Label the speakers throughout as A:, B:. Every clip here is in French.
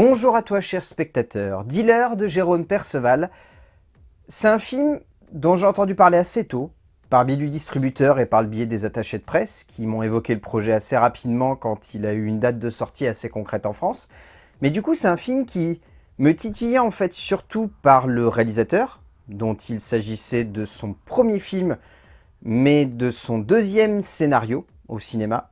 A: Bonjour à toi cher spectateur, Dealer de Jérôme Perceval. C'est un film dont j'ai entendu parler assez tôt, par biais du distributeur et par le biais des attachés de presse, qui m'ont évoqué le projet assez rapidement quand il a eu une date de sortie assez concrète en France. Mais du coup c'est un film qui me titillait en fait surtout par le réalisateur, dont il s'agissait de son premier film, mais de son deuxième scénario au cinéma,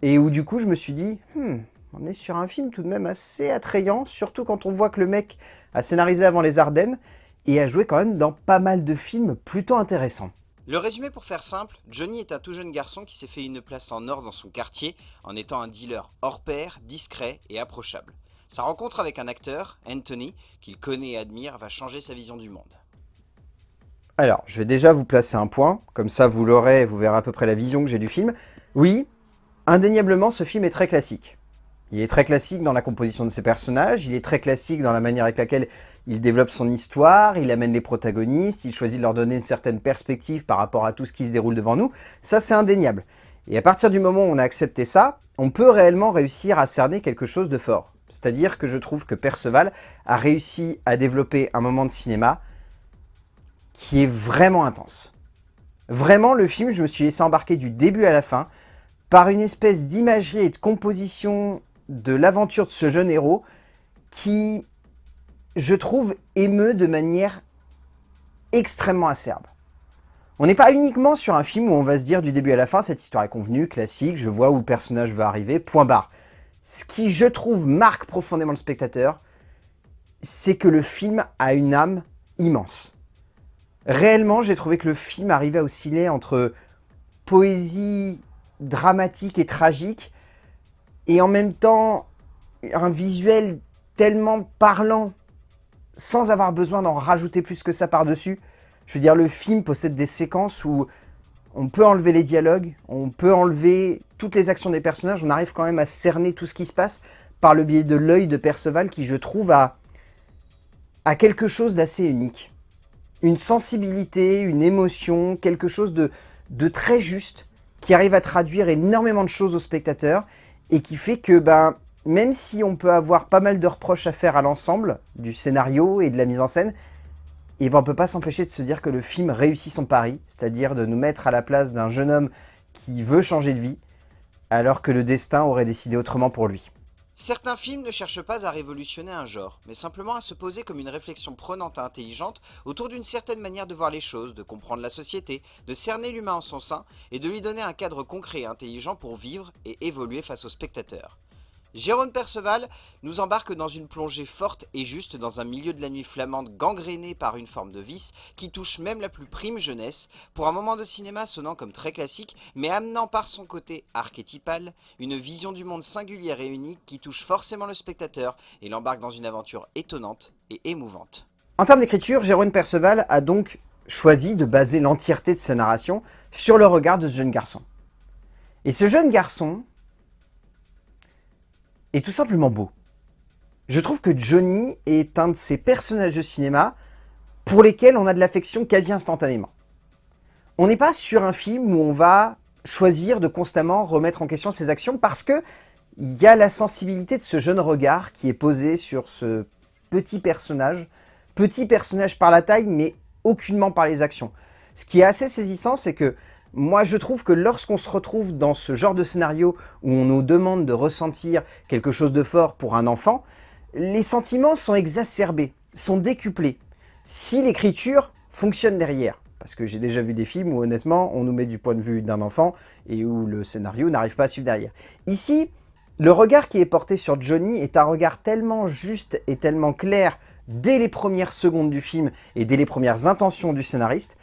A: et où du coup je me suis dit, hmm, on est sur un film tout de même assez attrayant, surtout quand on voit que le mec a scénarisé avant les Ardennes, et a joué quand même dans pas mal de films plutôt intéressants.
B: Le résumé pour faire simple, Johnny est un tout jeune garçon qui s'est fait une place en or dans son quartier en étant un dealer hors pair, discret et approchable. Sa rencontre avec un acteur, Anthony, qu'il connaît et admire, va changer sa vision du monde.
A: Alors, je vais déjà vous placer un point, comme ça vous l'aurez, vous verrez à peu près la vision que j'ai du film. Oui, indéniablement ce film est très classique. Il est très classique dans la composition de ses personnages, il est très classique dans la manière avec laquelle il développe son histoire, il amène les protagonistes, il choisit de leur donner une certaine perspective par rapport à tout ce qui se déroule devant nous. Ça, c'est indéniable. Et à partir du moment où on a accepté ça, on peut réellement réussir à cerner quelque chose de fort. C'est-à-dire que je trouve que Perceval a réussi à développer un moment de cinéma qui est vraiment intense. Vraiment, le film, je me suis laissé embarquer du début à la fin par une espèce d'imagerie et de composition de l'aventure de ce jeune héros qui je trouve, émeut de manière extrêmement acerbe. On n'est pas uniquement sur un film où on va se dire du début à la fin, cette histoire est convenue, classique, je vois où le personnage va arriver, point barre. Ce qui, je trouve, marque profondément le spectateur, c'est que le film a une âme immense. Réellement, j'ai trouvé que le film arrivait à osciller entre poésie dramatique et tragique, et en même temps un visuel tellement parlant sans avoir besoin d'en rajouter plus que ça par-dessus. Je veux dire, le film possède des séquences où on peut enlever les dialogues, on peut enlever toutes les actions des personnages, on arrive quand même à cerner tout ce qui se passe par le biais de l'œil de Perceval qui, je trouve, a, quelque chose d'assez unique. Une sensibilité, une émotion, quelque chose de, de très juste qui arrive à traduire énormément de choses au spectateur et qui fait que ben, même si on peut avoir pas mal de reproches à faire à l'ensemble du scénario et de la mise en scène, et eh ben on peut pas s'empêcher de se dire que le film réussit son pari, c'est-à-dire de nous mettre à la place d'un jeune homme qui veut changer de vie, alors que le destin aurait décidé autrement pour lui.
B: Certains films ne cherchent pas à révolutionner un genre, mais simplement à se poser comme une réflexion prenante et intelligente autour d'une certaine manière de voir les choses, de comprendre la société, de cerner l'humain en son sein et de lui donner un cadre concret et intelligent pour vivre et évoluer face aux spectateurs. Jérôme Perceval nous embarque dans une plongée forte et juste dans un milieu de la nuit flamande gangréné par une forme de vice qui touche même la plus prime jeunesse, pour un moment de cinéma sonnant comme très classique, mais amenant par son côté archétypal une vision du monde singulière et unique qui touche forcément le spectateur et l'embarque dans une aventure étonnante et émouvante.
A: En termes d'écriture, Jérôme Perceval a donc choisi de baser l'entièreté de sa narration sur le regard de ce jeune garçon. Et ce jeune garçon, est tout simplement beau. Je trouve que Johnny est un de ces personnages de cinéma pour lesquels on a de l'affection quasi instantanément. On n'est pas sur un film où on va choisir de constamment remettre en question ses actions parce que il y a la sensibilité de ce jeune regard qui est posé sur ce petit personnage, petit personnage par la taille mais aucunement par les actions. Ce qui est assez saisissant, c'est que moi, je trouve que lorsqu'on se retrouve dans ce genre de scénario où on nous demande de ressentir quelque chose de fort pour un enfant, les sentiments sont exacerbés, sont décuplés. Si l'écriture fonctionne derrière, parce que j'ai déjà vu des films où honnêtement, on nous met du point de vue d'un enfant et où le scénario n'arrive pas à suivre derrière. Ici, le regard qui est porté sur Johnny est un regard tellement juste et tellement clair dès les premières secondes du film et dès les premières intentions du scénariste,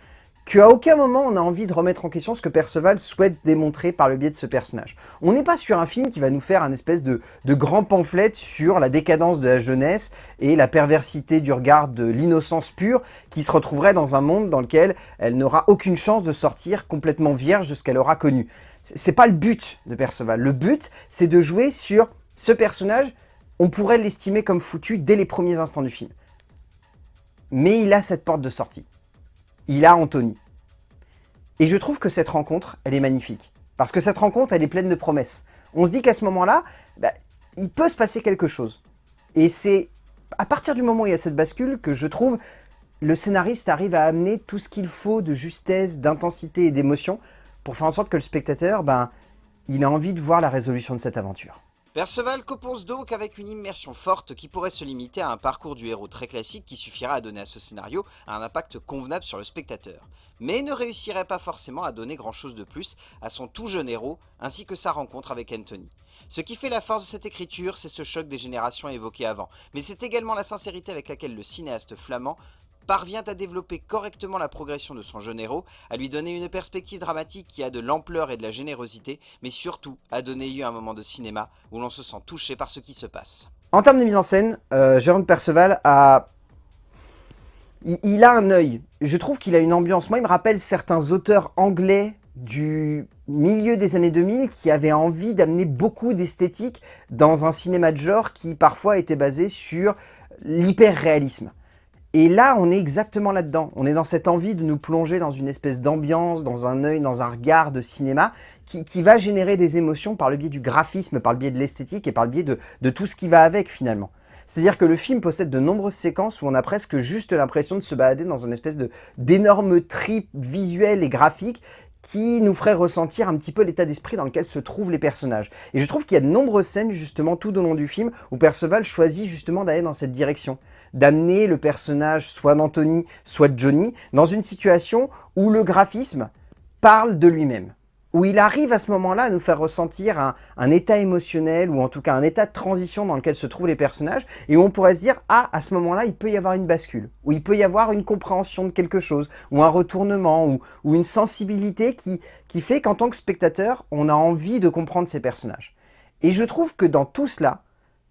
A: qu'à aucun moment on a envie de remettre en question ce que Perceval souhaite démontrer par le biais de ce personnage. On n'est pas sur un film qui va nous faire un espèce de, grand pamphlet sur la décadence de la jeunesse et la perversité du regard de l'innocence pure qui se retrouverait dans un monde dans lequel elle n'aura aucune chance de sortir complètement vierge de ce qu'elle aura connu. C'est pas le but de Perceval. Le but, c'est de jouer sur ce personnage, on pourrait l'estimer comme foutu dès les premiers instants du film. Mais il a cette porte de sortie il a Anthony. Et je trouve que cette rencontre, elle est magnifique. Parce que cette rencontre, elle est pleine de promesses. On se dit qu'à ce moment-là, bah, il peut se passer quelque chose. Et c'est à partir du moment où il y a cette bascule que je trouve le scénariste arrive à amener tout ce qu'il faut de justesse, d'intensité et d'émotion pour faire en sorte que le spectateur, ben, il a envie de voir la résolution de cette aventure.
B: Perceval compose donc avec une immersion forte qui pourrait se limiter à un parcours du héros très classique qui suffira à donner à ce scénario un impact convenable sur le spectateur, mais ne réussirait pas forcément à donner grand chose de plus à son tout jeune héros ainsi que sa rencontre avec Anthony. Ce qui fait la force de cette écriture, c'est ce choc des générations évoqué avant, mais c'est également la sincérité avec laquelle le cinéaste flamand parvient à développer correctement la progression de son jeune héros, à lui donner une perspective dramatique qui a de l'ampleur et de la générosité, mais surtout à donner lieu à un moment de cinéma où l'on se sent touché par ce qui se passe.
A: En termes de mise en scène, euh, Jérôme Perceval a... Il, a un œil. Je trouve qu'il a une ambiance. Moi, il me rappelle certains auteurs anglais du milieu des années 2000 qui avaient envie d'amener beaucoup d'esthétique dans un cinéma de genre qui parfois était basé sur l'hyper-réalisme. Et là, on est exactement là-dedans. On est dans cette envie de nous plonger dans une espèce d'ambiance, dans un œil, dans un regard de cinéma qui, va générer des émotions par le biais du graphisme, par le biais de l'esthétique et par le biais de, de tout ce qui va avec finalement. C'est-à-dire que le film possède de nombreuses séquences où on a presque juste l'impression de se balader dans une espèce d'énorme trip visuel et graphique qui nous ferait ressentir un petit peu l'état d'esprit dans lequel se trouvent les personnages. Et je trouve qu'il y a de nombreuses scènes justement tout au long du film où Perceval choisit justement d'aller dans cette direction d'amener le personnage soit d'Anthony, soit de Johnny, dans une situation où le graphisme parle de lui-même. Où il arrive à ce moment-là à nous faire ressentir un, état émotionnel, ou en tout cas un état de transition dans lequel se trouvent les personnages, et où on pourrait se dire, ah, à ce moment-là, il peut y avoir une bascule, où il peut y avoir une compréhension de quelque chose, ou un retournement, ou, ou une sensibilité qui, qui fait qu'en tant que spectateur, on a envie de comprendre ces personnages. Et je trouve que dans tout cela,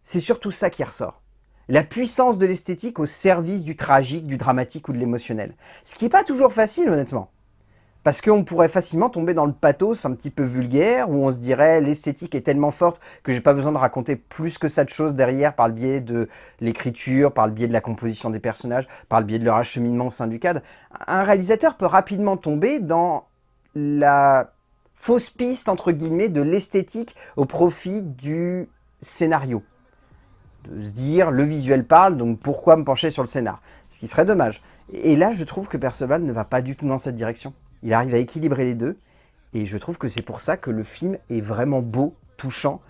A: c'est surtout ça qui ressort la puissance de l'esthétique au service du tragique, du dramatique ou de l'émotionnel. Ce qui n'est pas toujours facile, honnêtement. Parce qu'on pourrait facilement tomber dans le pathos un petit peu vulgaire, où on se dirait l'esthétique est tellement forte que j'ai pas besoin de raconter plus que ça de choses derrière par le biais de l'écriture, par le biais de la composition des personnages, par le biais de leur acheminement au sein du cadre. Un réalisateur peut rapidement tomber dans la fausse piste, entre guillemets, de l'esthétique au profit du scénario de se dire le visuel parle, donc pourquoi me pencher sur le scénar? Ce qui serait dommage. Et là, je trouve que Perceval ne va pas du tout dans cette direction. Il arrive à équilibrer les deux, et je trouve que c'est pour ça que le film est vraiment beau, touchant,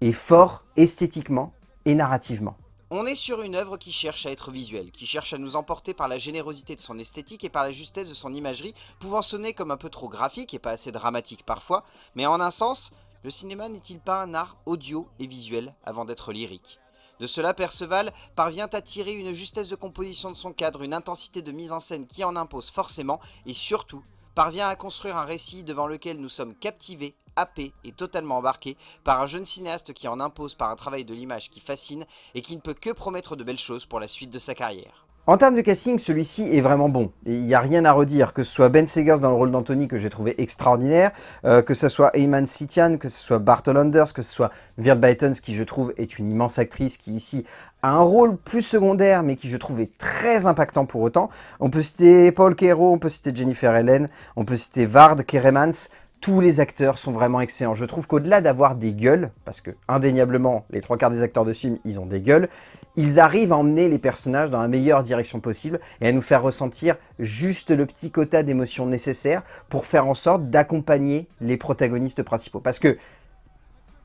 A: et fort esthétiquement et narrativement.
B: On est sur une œuvre qui cherche à être visuelle, qui cherche à nous emporter par la générosité de son esthétique et par la justesse de son imagerie, pouvant sonner comme un peu trop graphique et pas assez dramatique parfois, mais en un sens, le cinéma n'est-il pas un art audio et visuel avant d'être lyrique? De cela, Perceval parvient à tirer une justesse de composition de son cadre, une intensité de mise en scène qui en impose forcément, et surtout, parvient à construire un récit devant lequel nous sommes captivés, happés et totalement embarqués par un jeune cinéaste qui en impose par un travail de l'image qui fascine et qui ne peut que promettre de belles choses pour la suite de sa carrière.
A: En termes de casting, celui-ci est vraiment bon. Il n'y a rien à redire, que ce soit Ben Segers dans le rôle d'Anthony que j'ai trouvé extraordinaire, euh, que ce soit Ayman Sitian, que ce soit Bartol Anders, que ce soit Virt Bytons qui je trouve est une immense actrice qui ici un rôle plus secondaire mais qui je trouve est très impactant pour autant. On peut citer Paul Kero, on peut citer Jennifer Helen, on peut citer Vard Keremans, tous les acteurs sont vraiment excellents. Je trouve qu'au-delà d'avoir des gueules, parce que indéniablement, les trois quarts des acteurs de film, ils ont des gueules, ils arrivent à emmener les personnages dans la meilleure direction possible et à nous faire ressentir juste le petit quota d'émotions nécessaires pour faire en sorte d'accompagner les protagonistes principaux. Parce que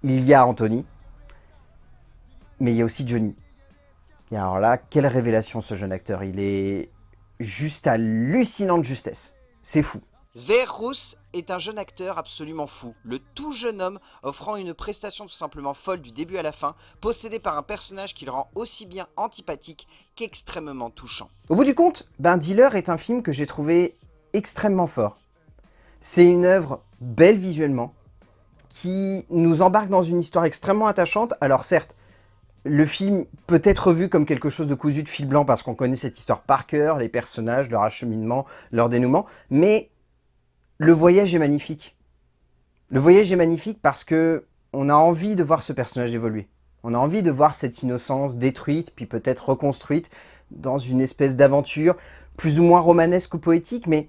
A: il y a Anthony, mais il y a aussi Johnny. Et alors là, quelle révélation ce jeune acteur. Il est juste hallucinant de justesse. C'est fou.
B: Sver est un jeune acteur absolument fou, le tout jeune homme offrant une prestation tout simplement folle du début à la fin, possédé par un personnage qui le rend aussi bien antipathique qu'extrêmement touchant.
A: Au bout du compte, Ben Dealer est un film que j'ai trouvé extrêmement fort. C'est une œuvre belle visuellement, qui nous embarque dans une histoire extrêmement attachante. Alors certes, le film peut être vu comme quelque chose de cousu de fil blanc parce qu'on connaît cette histoire par cœur, les personnages, leur acheminement, leur dénouement, mais le voyage est magnifique. Le voyage est magnifique parce que on a envie de voir ce personnage évoluer. On a envie de voir cette innocence détruite, puis peut-être reconstruite dans une espèce d'aventure plus ou moins romanesque ou poétique, mais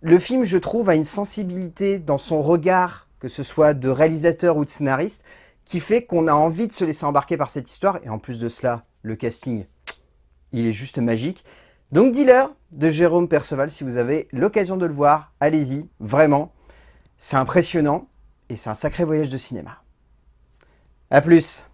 A: le film, je trouve, a une sensibilité dans son regard, que ce soit de réalisateur ou de scénariste, qui fait qu'on a envie de se laisser embarquer par cette histoire, et en plus de cela, le casting, il est juste magique. Donc Dealer de Jérôme Perceval, si vous avez l'occasion de le voir, allez-y, vraiment. C'est impressionnant et c'est un sacré voyage de cinéma. A plus